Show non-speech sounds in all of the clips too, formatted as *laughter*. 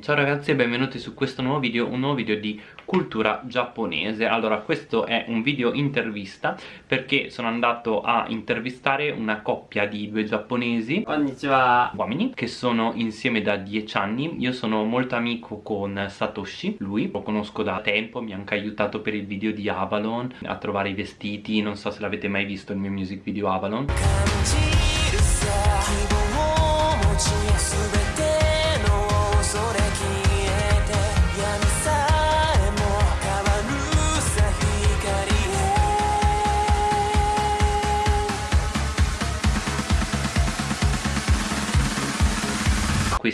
Ciao ragazzi e benvenuti su questo nuovo video, un nuovo video di cultura giapponese. Allora questo è un video intervista perché sono andato a intervistare una coppia di due giapponesi. Konnichiwa. Uomini che sono insieme da 10 anni. Io sono molto amico con Satoshi, lui lo conosco da tempo Mi ha anche aiutato per il video di Avalon a trovare i vestiti Non so se l'avete mai visto il mio music video Avalon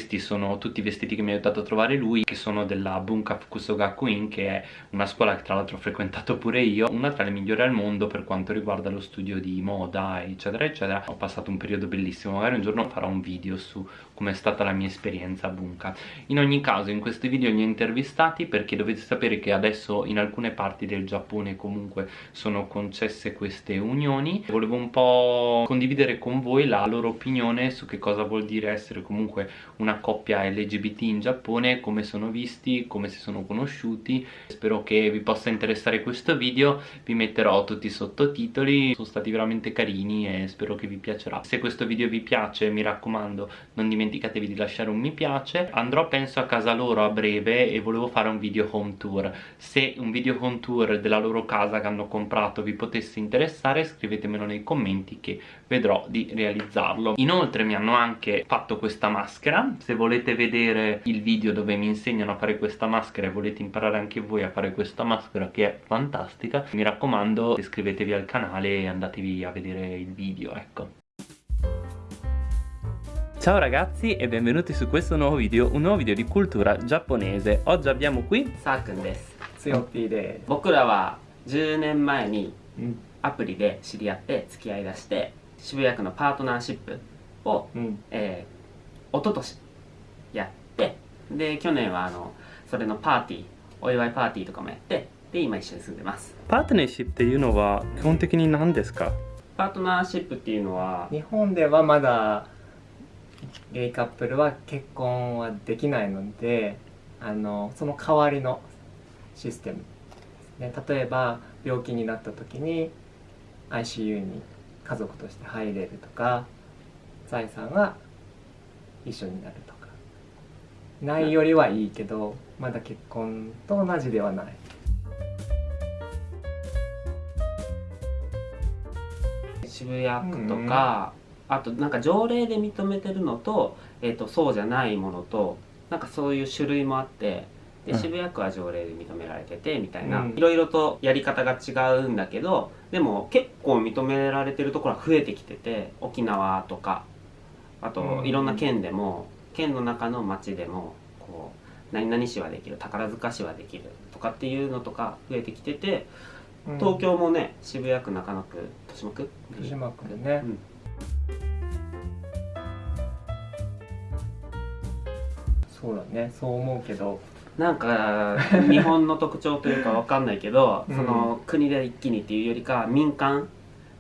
Questi sono tutti i vestiti che mi ha aiutato a trovare lui Che sono della Bunka Fukusogakuin Che è una scuola che tra l'altro ho frequentato pure io Una tra le migliori al mondo per quanto riguarda lo studio di moda eccetera eccetera. Ho passato un periodo bellissimo Magari un giorno farò un video su come è stata la mia esperienza a Bunka. In ogni caso in questi video li ho intervistati Perché dovete sapere che adesso in alcune parti del Giappone comunque sono concesse queste unioni. Volevo un po' condividere con voi la loro opinione su che cosa vuol dire essere comunque una coppia LGBT in Giappone, come sono visti, come si sono conosciuti. Spero che vi possa interessare questo video, vi metterò tutti i sottotitoli, sono stati veramente carini e spero che vi piacerà. Se questo video vi piace, mi raccomando, non dimenticatevi di lasciare un mi piace. Andrò penso a casa loro a breve e volevo fare un video home tour. Se un video home tour della loro casa che hanno comprato vi potesse interessare, scrivetemelo nei commenti che vedrò di realizzarlo. Inoltre mi hanno anche fatto questa maschera se volete vedere il video dove mi insegnano a fare questa maschera e volete imparare anche voi a fare questa maschera che è fantastica mi raccomando iscrivetevi al canale e andatevi a vedere il video ecco Ciao ragazzi e benvenuti su questo nuovo video, un nuovo video di cultura giapponese Oggi abbiamo qui さーくんですつよぴーで僕らは10年前にうんアプリで知り合って付き合いだして渋谷区のパートナーシップを、うんえー、一昨年やって で去年はあのそれのパーティーお祝いパーティーとかもやってで今一緒に住んでます。パートナーシップっていうのは基本的に何ですか？パートナーシップっていうのは日本ではまだゲイカップルは結婚はできないのであのその代わりのシステムですね。例えば病気になった時に ICU に家族として入れるとか財産が一緒になると。かないよりはいいけどまだ結婚と同じではない。渋谷区とか、あとなんか条例で認めてるのと,、えー、とそうじゃないものとなんかそういう種類もあってでうん。渋谷区は条例で認められててみたいな、うん。いろいろとやり方が違うんだけどでも結構認められてるところは増えてきてて沖縄とかあとうん。いろんな県でも、県の中の町でもこう何々市はできる宝塚市はできるとかっていうのとか増えてきてて東京もね渋谷区中野区豊島区豊島区でね。うん。そうだね。そう思うけど。なんか日本の特徴というかわかんないけど、*laughs* うん。その国で一気にっていうよりか民間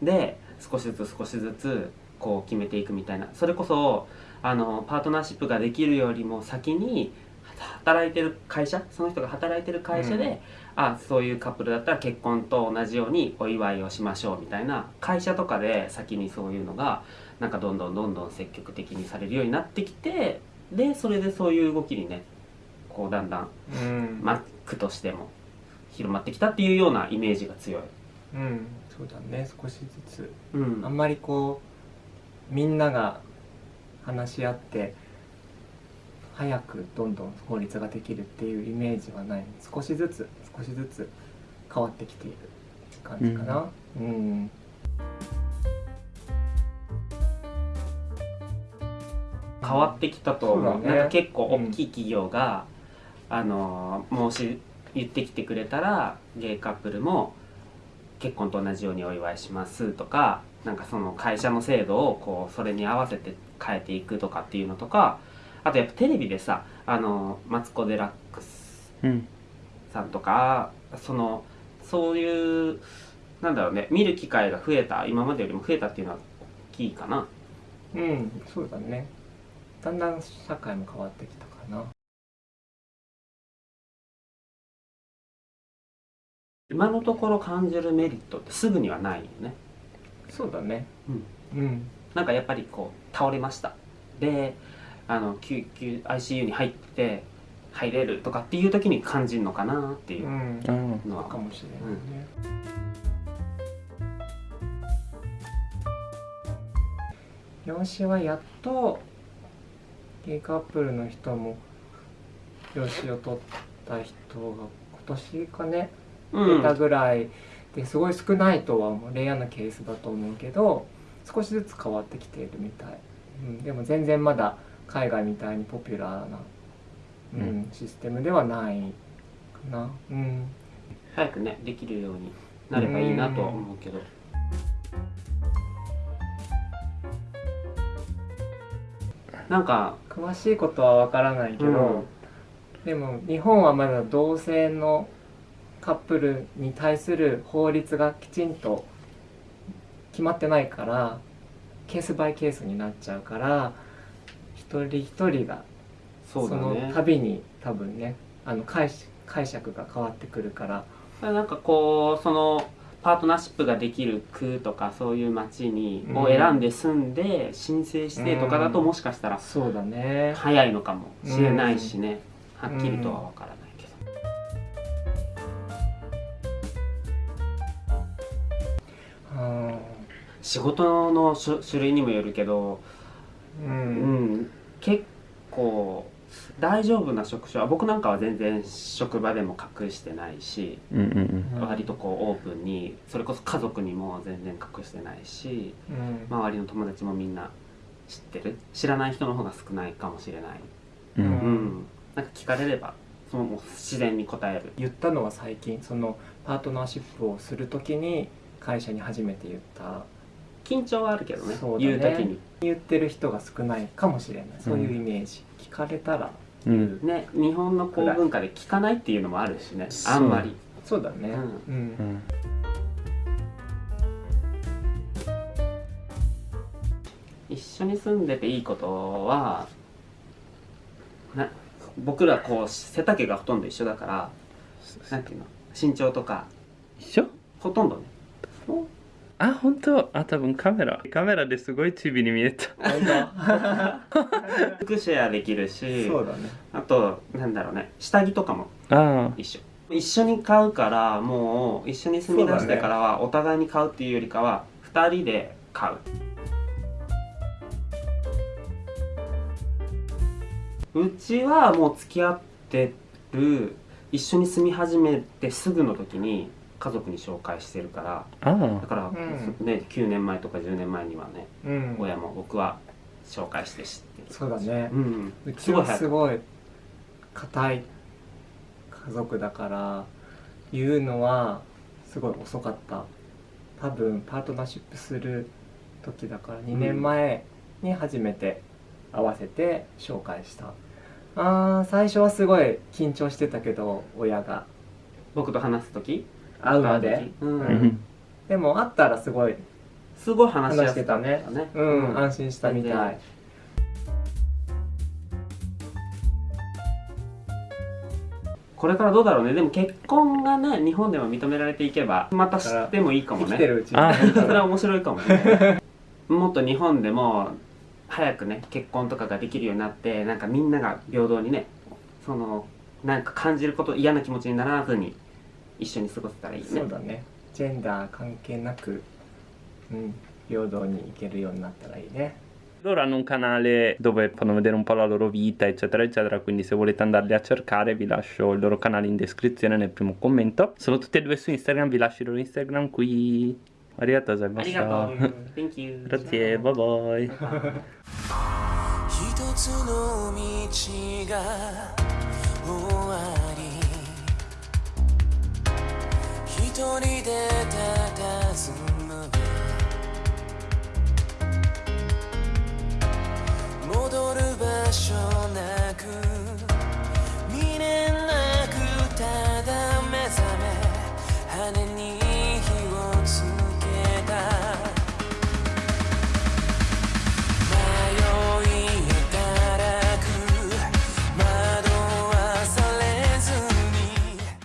で少しずつ少しずつこう決めていくみたいな。それこそあのパートナーシップができるよりも先に働いてる会社その人が働いてる会社で、うん。あそういうカップルだったら結婚と同じようにお祝いをしましょうみたいな会社とかで先にそういうのがなんかどんどんどんどん積極的にされるようになってきてでそれでそういう動きにねこうだんだんうん。マックとしても広まってきたっていうようなイメージが強い、うん。そうだね少しずつ。うん。あんまりこうみんなが話し合って早くどんどん法律ができるっていうイメージはない。少しずつ少しずつ変わってきている感じかな。うん、変わってきたと思う。そうだね。なんか結構大きい企業が、あの申し言ってきてくれたらゲイカップルも結婚と同じようにお祝いしますとかなんかその会社の制度をこうそれに合わせて変えていくとかっていうのとかあとやっぱテレビでさあのマツコ・デラックスさんとか、うん、そのそういうなんだろうね見る機会が増えた今までよりも増えたっていうのは大きいかな。うんそうだね。だんだん社会も変わってきたかな。今のところ感じるメリットってすぐにはないよね。そうだね。うん、うん。なんかやっぱりこう倒れました。であの救急 ICU に入って入れるとかっていう時に感じるのかなっていううん。うんのは、かもしれないね、養子はやっとゲイカップルの人も養子を取った人が今年かねうん。出たぐらいですごい少ないとは思うレアなケースだと思うけど少しずつ変わってきているみたい、うん、でも全然まだ海外みたいにポピュラーな、うんうん。システムではないかな。うん。早くねできるようになればいいなとは思うけど。なんか詳しいことはわからないけど、うん。でも日本はまだ同性のカップルに対する法律がきちんと決まってないからケースバイケースになっちゃうから一人一人がその度に多分ねあの解し解釈が変わってくるから。なんかこうそのパートナーシップができる区とかそういう町にうん。を選んで住んで申請してとかだとうん。もしかしたらそうだね。早いのかもしれないしね。はっきりとは分からない仕事の種種類にもよるけどううん。ん結構大丈夫な職種は僕なんかは全然職場でも隠してないしうんうんうん。割とこうオープンにそれこそ家族にも全然隠してないしうん。周りの友達もみんな知ってる？知らない人の方が少ないかもしれない。うん。ううん。うん。なんか聞かれればそのもう自然に答える。言ったのは最近そのパートナーシップをする時に会社に初めて言った緊張はあるけどねそうだね。言う時に。言ってる人が少ないかもしれない。そういうイメージ、聞かれたら。うん。ね日本のこう文化で聞かないっていうのもあるしねあんまり。そうだね。ううん。うん。一緒に住んでていいことはな僕らこう背丈がほとんど一緒だからなんていうの身長とか。一緒？ほとんどねあ本当？あ多分カメラ。カメラですごいチビに見えた。服 *laughs* シェアできるしそうだね。あとなんだろうね。下着とかもあ。一緒。一緒に買うからもう一緒に住み出してからはお互いに買うっていうよりかは二人で買う。うちはもう付き合ってる一緒に住み始めてすぐの時に家族に紹介してるからああ。だから、うん。ね9年前とか10年前にはねうん。親も僕は紹介して知ってる。そうだね。うん。うちはすごい硬い家族だから言うのはすごい遅かった。多分パートナーシップする時だから2年前に初めて会わせて紹介した、あー最初はすごい緊張してたけど親が。僕と話す時？会うまで。うん。うんでも会ったらすごい。すごい話してたね。ね。うん、安心したみたい。これからどうだろうね。でも結婚がね日本でも認められていけばまた知ってもいいかもね。それは面白いかもね。*laughs* もっと日本でも早くね結婚とかができるようになってなんかみんなが平等にねそのなんか感じること嫌な気持ちにならずに一緒に過ごせたらいいねそうだねジェンダー関係なく、うん、平等にいけるようになったらいいね Loro hanno un canale dove fanno vedere un po' la loro vita, eccetera, eccetera. Quindi, se volete andarli a cercare, vi lascio il loro canale in descrizione nel primo commento. Sono tutti e due su Instagram, vi lascio il loro Instagram qui. Arigato ありがとう gozaimasu. *laughs* Thank you Grazie, bye bye. 一つ *laughs* 一人で佇む。戻る場所ない